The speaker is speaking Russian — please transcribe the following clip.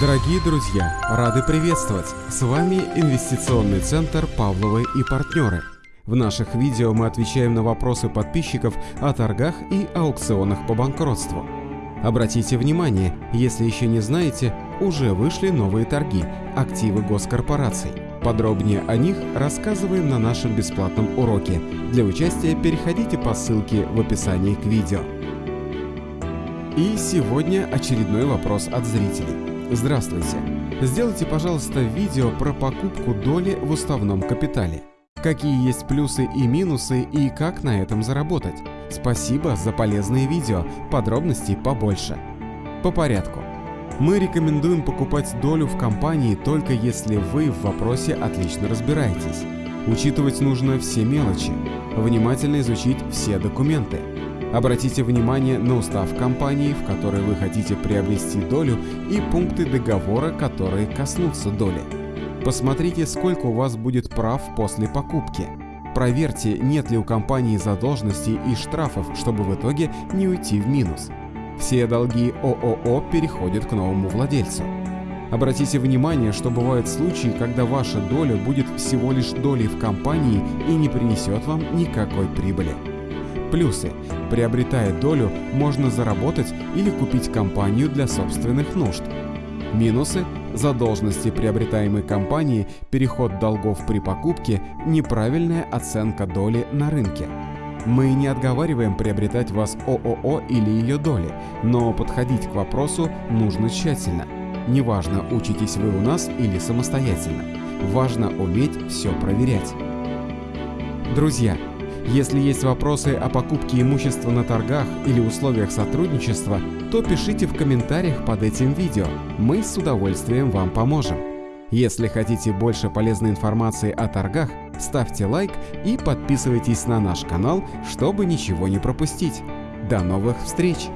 Дорогие друзья, рады приветствовать! С вами Инвестиционный центр «Павловы и партнеры». В наших видео мы отвечаем на вопросы подписчиков о торгах и аукционах по банкротству. Обратите внимание, если еще не знаете, уже вышли новые торги – активы госкорпораций. Подробнее о них рассказываем на нашем бесплатном уроке. Для участия переходите по ссылке в описании к видео. И сегодня очередной вопрос от зрителей. Здравствуйте! Сделайте, пожалуйста, видео про покупку доли в уставном капитале. Какие есть плюсы и минусы и как на этом заработать? Спасибо за полезные видео, подробностей побольше. По порядку. Мы рекомендуем покупать долю в компании только если вы в вопросе отлично разбираетесь. Учитывать нужно все мелочи, внимательно изучить все документы, Обратите внимание на устав компании, в которой вы хотите приобрести долю и пункты договора, которые коснутся доли. Посмотрите, сколько у вас будет прав после покупки. Проверьте, нет ли у компании задолженностей и штрафов, чтобы в итоге не уйти в минус. Все долги ООО переходят к новому владельцу. Обратите внимание, что бывают случаи, когда ваша доля будет всего лишь долей в компании и не принесет вам никакой прибыли. Плюсы. Приобретая долю, можно заработать или купить компанию для собственных нужд. Минусы. Задолженности приобретаемой компании, переход долгов при покупке, неправильная оценка доли на рынке. Мы не отговариваем приобретать вас ООО или ее доли, но подходить к вопросу нужно тщательно. Неважно, учитесь вы у нас или самостоятельно. Важно уметь все проверять. Друзья, если есть вопросы о покупке имущества на торгах или условиях сотрудничества, то пишите в комментариях под этим видео, мы с удовольствием вам поможем. Если хотите больше полезной информации о торгах, ставьте лайк и подписывайтесь на наш канал, чтобы ничего не пропустить. До новых встреч!